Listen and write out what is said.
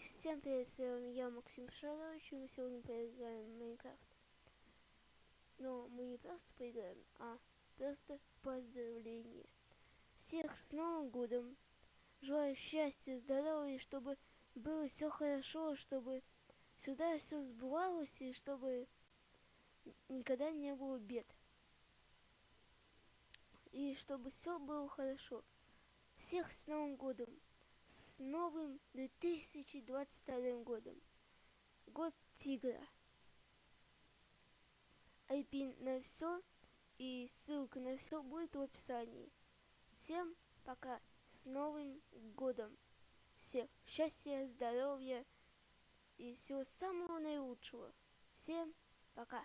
всем привет, с вами я, Максим Шарович, и мы сегодня поиграем в Майнкрафт. Но мы не просто поиграем, а просто поздравление. Всех с Новым Годом! Желаю счастья, здоровья, чтобы было все хорошо, чтобы всегда все сбывалось, и чтобы никогда не было бед. И чтобы все было хорошо. Всех с Новым Годом! С новым 2022 годом. Год тигра. IP на все и ссылка на все будет в описании. Всем пока. С Новым годом. Всех счастья, здоровья и всего самого наилучшего. Всем пока.